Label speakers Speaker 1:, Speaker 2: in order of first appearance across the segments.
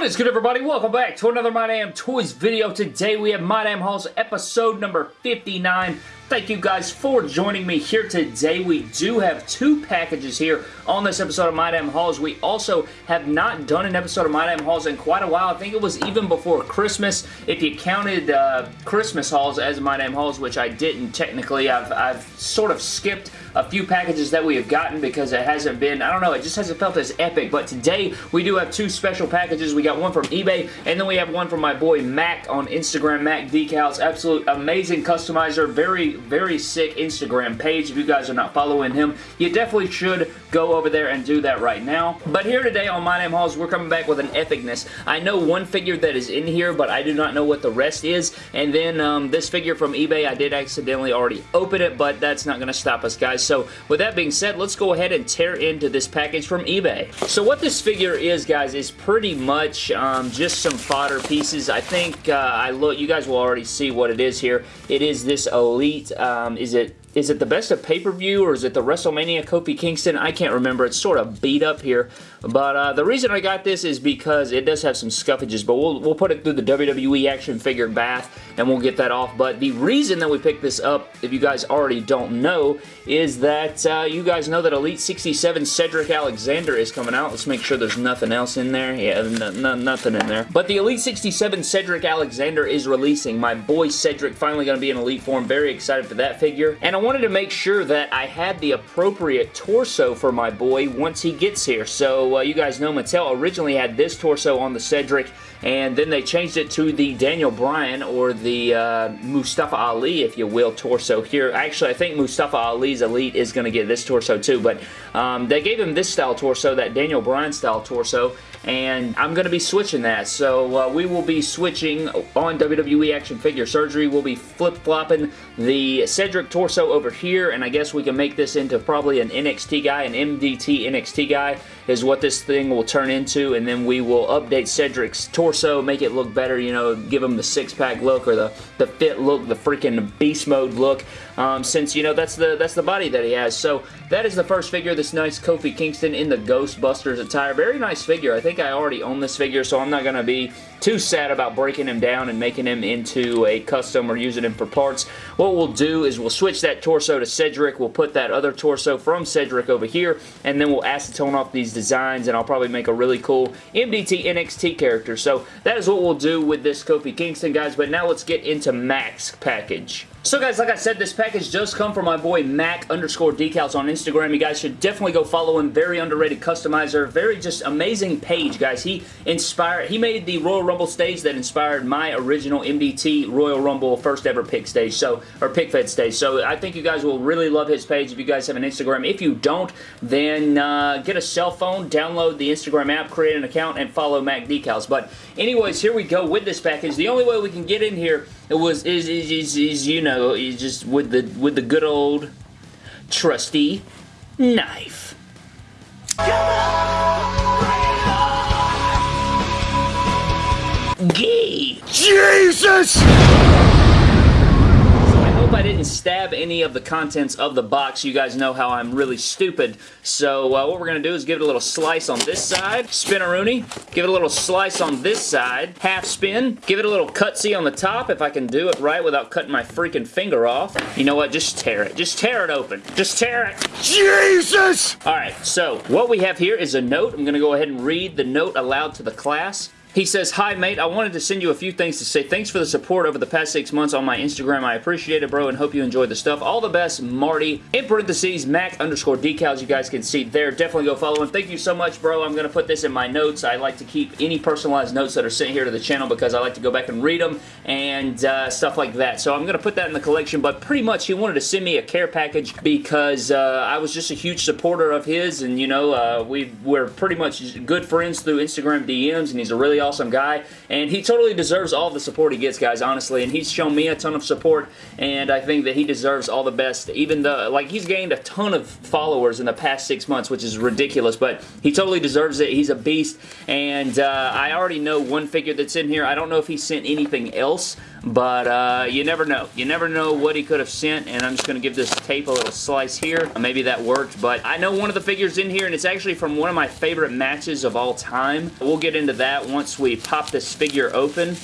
Speaker 1: What is good everybody? Welcome back to another My Damn Toys video. Today we have My Damn Hauls episode number 59. Thank you guys for joining me here today. We do have two packages here on this episode of My Damn Hauls. We also have not done an episode of My Damn Hauls in quite a while. I think it was even before Christmas. If you counted uh, Christmas hauls as My Damn Hauls, which I didn't technically, I've, I've sort of skipped a few packages that we have gotten because it hasn't been, I don't know, it just hasn't felt as epic. But today we do have two special packages. We got one from eBay and then we have one from my boy Mac on Instagram, Mac Decals. Absolute amazing customizer. Very, very sick Instagram page. If you guys are not following him, you definitely should go over there and do that right now. But here today on My Damn Hauls, we're coming back with an epicness. I know one figure that is in here, but I do not know what the rest is. And then um, this figure from eBay, I did accidentally already open it, but that's not going to stop us, guys. So with that being said, let's go ahead and tear into this package from eBay. So what this figure is, guys, is pretty much um, just some fodder pieces. I think uh, I look. you guys will already see what it is here. It is this Elite, um, is it is it the best of pay-per-view or is it the WrestleMania Kofi Kingston? I can't remember. It's sort of beat up here. But uh, the reason I got this is because it does have some scuffages, but we'll, we'll put it through the WWE action figure bath and we'll get that off. But the reason that we picked this up, if you guys already don't know, is that uh, you guys know that Elite 67 Cedric Alexander is coming out. Let's make sure there's nothing else in there. Yeah, nothing in there. But the Elite 67 Cedric Alexander is releasing. My boy Cedric finally going to be in Elite form. Very excited for that figure. And wanted to make sure that I had the appropriate torso for my boy once he gets here. So uh, you guys know Mattel originally had this torso on the Cedric and then they changed it to the Daniel Bryan or the uh, Mustafa Ali, if you will, torso here. Actually, I think Mustafa Ali's Elite is going to get this torso too, but um, they gave him this style torso, that Daniel Bryan style torso, and I'm going to be switching that. So uh, we will be switching on WWE Action Figure Surgery. We'll be flip-flopping the Cedric torso over here, and I guess we can make this into probably an NXT guy, an MDT NXT guy is what this thing will turn into, and then we will update Cedric's torso, make it look better, you know, give him the six-pack look or the, the fit look, the freaking beast mode look, um, since, you know, that's the, that's the body that he has. So that is the first figure, this nice Kofi Kingston in the Ghostbusters attire. Very nice figure. I think I already own this figure, so I'm not going to be too sad about breaking him down and making him into a custom or using him for parts. What we'll do is we'll switch that torso to Cedric. We'll put that other torso from Cedric over here, and then we'll acetone off these designs, and I'll probably make a really cool MDT NXT character. So that is what we'll do with this Kofi Kingston, guys, but now let's get into Mac's package. So guys, like I said, this package does come from my boy Mac underscore decals on Instagram. You guys should definitely go follow him. Very underrated customizer. Very just amazing page, guys. He inspired, he made the Royal Rumble stage that inspired my original MDT Royal Rumble first ever pick stage, so, or pic fed stage. So I think you guys will really love his page if you guys have an Instagram. If you don't, then uh, get a cell phone, download the Instagram app, create an account, and follow Mac Decals. But anyways, here we go with this package. The only way we can get in here it was is is is, you know is just with the with the good old trusty knife. Gay.
Speaker 2: Jesus!
Speaker 1: I didn't stab any of the contents of the box. You guys know how I'm really stupid. So uh, what we're going to do is give it a little slice on this side. Spin a Rooney. Give it a little slice on this side. Half spin. Give it a little cutsy on the top if I can do it right without cutting my freaking finger off. You know what? Just tear it. Just tear it open. Just tear it.
Speaker 2: Jesus!
Speaker 1: Alright, so what we have here is a note. I'm going to go ahead and read the note aloud to the class. He says, Hi mate, I wanted to send you a few things to say. Thanks for the support over the past six months on my Instagram. I appreciate it, bro, and hope you enjoyed the stuff. All the best, Marty. In parentheses, Mac underscore decals. You guys can see there. Definitely go follow him. Thank you so much, bro. I'm going to put this in my notes. I like to keep any personalized notes that are sent here to the channel because I like to go back and read them and uh, stuff like that. So I'm going to put that in the collection, but pretty much he wanted to send me a care package because uh, I was just a huge supporter of his, and, you know, uh, we, we're pretty much good friends through Instagram DMs, and he's a really awesome guy, and he totally deserves all the support he gets, guys, honestly, and he's shown me a ton of support, and I think that he deserves all the best, even though, like, he's gained a ton of followers in the past six months, which is ridiculous, but he totally deserves it. He's a beast, and uh, I already know one figure that's in here. I don't know if he sent anything else, but uh, you never know. You never know what he could have sent, and I'm just going to give this tape a little slice here. Maybe that worked, but I know one of the figures in here, and it's actually from one of my favorite matches of all time. We'll get into that once we pop this figure open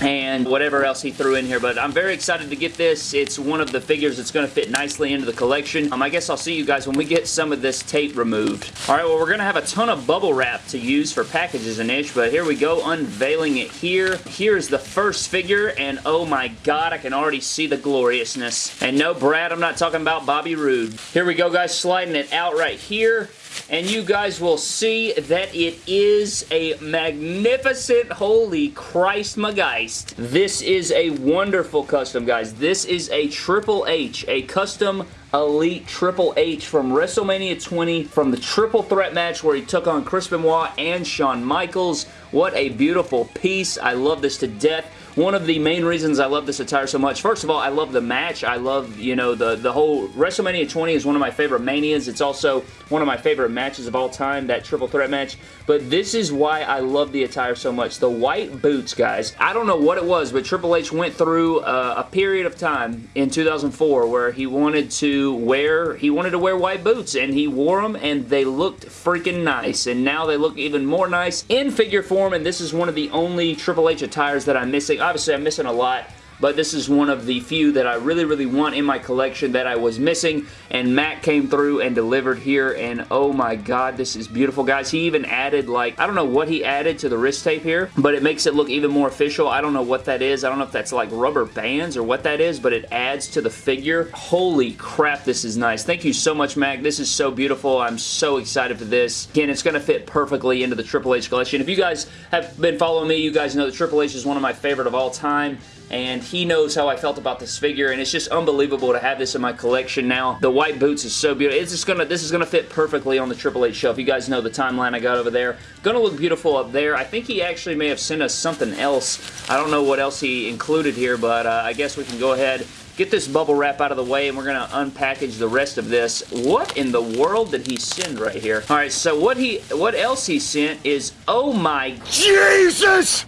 Speaker 1: and whatever else he threw in here. But I'm very excited to get this. It's one of the figures that's going to fit nicely into the collection. Um, I guess I'll see you guys when we get some of this tape removed. Alright, well we're going to have a ton of bubble wrap to use for packages and ish, but here we go, unveiling it here. Here's the first figure, and oh my god, I can already see the gloriousness. And no, Brad, I'm not talking about Bobby Roode. Here we go, guys, sliding it out right here and you guys will see that it is a magnificent, holy Christ Mageist. This is a wonderful custom, guys. This is a Triple H, a custom Elite Triple H from WrestleMania 20 from the triple threat match where he took on Chris Benoit and Shawn Michaels. What a beautiful piece. I love this to death. One of the main reasons I love this attire so much, first of all, I love the match. I love, you know, the, the whole WrestleMania 20 is one of my favorite Manias. It's also one of my favorite matches of all time, that triple threat match. But this is why I love the attire so much. The white boots, guys. I don't know what it was, but Triple H went through uh, a period of time in 2004 where he wanted to wear, he wanted to wear white boots, and he wore them, and they looked freaking nice. And now they look even more nice in figure form, and this is one of the only Triple H attires that I'm missing obviously I'm missing a lot but this is one of the few that I really, really want in my collection that I was missing, and Matt came through and delivered here, and oh my god, this is beautiful, guys. He even added, like, I don't know what he added to the wrist tape here, but it makes it look even more official. I don't know what that is. I don't know if that's like rubber bands or what that is, but it adds to the figure. Holy crap, this is nice. Thank you so much, Mac. This is so beautiful. I'm so excited for this. Again, it's going to fit perfectly into the Triple H collection. If you guys have been following me, you guys know that Triple H is one of my favorite of all time and he knows how I felt about this figure and it's just unbelievable to have this in my collection now. The white boots is so beautiful. It's just gonna this is gonna fit perfectly on the Triple H shelf. You guys know the timeline I got over there. Gonna look beautiful up there. I think he actually may have sent us something else. I don't know what else he included here, but uh, I guess we can go ahead get this bubble wrap out of the way and we're going to unpackage the rest of this. What in the world did he send right here? Alright, so what he, what else he sent is, oh my...
Speaker 2: Jesus!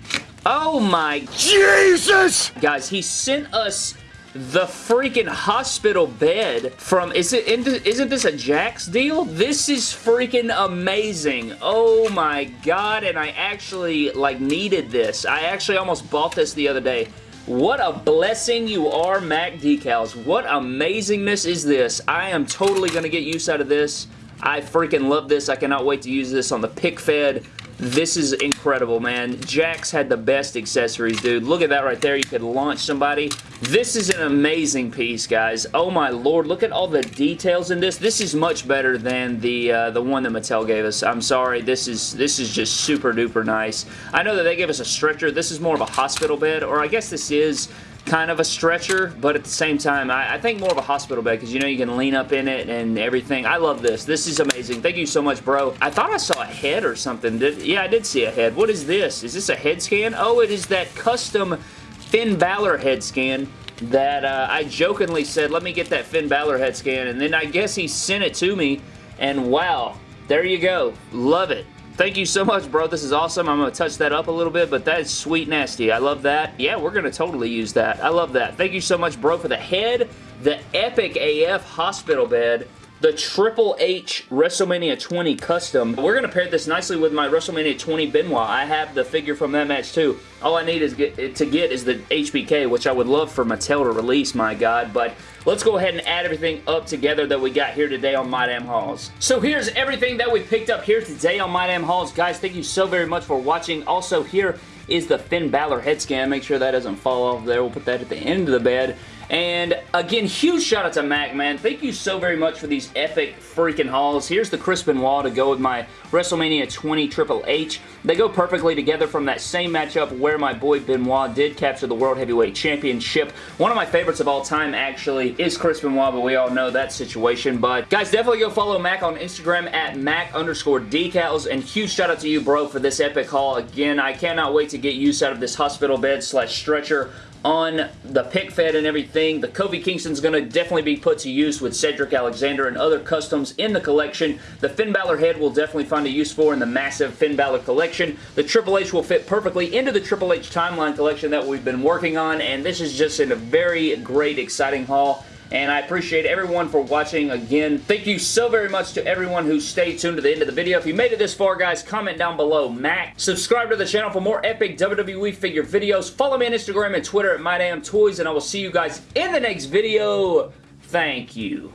Speaker 1: Oh my...
Speaker 2: Jesus!
Speaker 1: Guys, he sent us the freaking hospital bed from, is it, isn't this a Jakks deal? This is freaking amazing. Oh my god, and I actually, like, needed this. I actually almost bought this the other day. What a blessing you are, Mac Decals. What amazingness is this? I am totally going to get use out of this. I freaking love this. I cannot wait to use this on the pic fed. This is incredible, man. Jakks had the best accessories, dude. Look at that right there. You could launch somebody. This is an amazing piece, guys. Oh my lord, look at all the details in this. This is much better than the uh, the one that Mattel gave us. I'm sorry. This is this is just super duper nice. I know that they gave us a stretcher. This is more of a hospital bed, or I guess this is kind of a stretcher, but at the same time, I, I think more of a hospital bed because you know you can lean up in it and everything. I love this. This is amazing. Thank you so much, bro. I thought I saw a head or something. Did, yeah, I did see a head. What is this? Is this a head scan? Oh, it is that custom Finn Balor head scan that uh, I jokingly said, let me get that Finn Balor head scan, and then I guess he sent it to me, and wow, there you go. Love it. Thank you so much, bro. This is awesome. I'm going to touch that up a little bit, but that is sweet nasty. I love that. Yeah, we're going to totally use that. I love that. Thank you so much, bro, for the head, the Epic AF hospital bed, the Triple H WrestleMania 20 custom. We're going to pair this nicely with my WrestleMania 20 Benoit. I have the figure from that match too. All I need is get, to get is the HBK, which I would love for Mattel to release, my God. But let's go ahead and add everything up together that we got here today on My Damn Hauls. So here's everything that we picked up here today on My Damn Hauls. Guys, thank you so very much for watching. Also, here is the Finn Balor head scan. Make sure that doesn't fall off there. We'll put that at the end of the bed. And again, huge shout out to Mac, man. Thank you so very much for these epic freaking hauls. Here's the Chris Benoit to go with my WrestleMania 20 Triple H. They go perfectly together from that same matchup where my boy Benoit did capture the World Heavyweight Championship. One of my favorites of all time, actually, is Chris Benoit, but we all know that situation. But guys, definitely go follow Mac on Instagram at Mac underscore decals. And huge shout out to you, bro, for this epic haul. Again, I cannot wait to get use out of this hospital bed slash stretcher on the pic fed and everything. The Kofi Kingston's going to definitely be put to use with Cedric Alexander and other customs in the collection. The Finn Balor head will definitely find a use for in the massive Finn Balor collection. The Triple H will fit perfectly into the Triple H timeline collection that we've been working on, and this is just in a very great, exciting haul and I appreciate everyone for watching again. Thank you so very much to everyone who stayed tuned to the end of the video. If you made it this far, guys, comment down below, Mac. Subscribe to the channel for more epic WWE figure videos. Follow me on Instagram and Twitter at MyDamnToys, and I will see you guys in the next video. Thank you.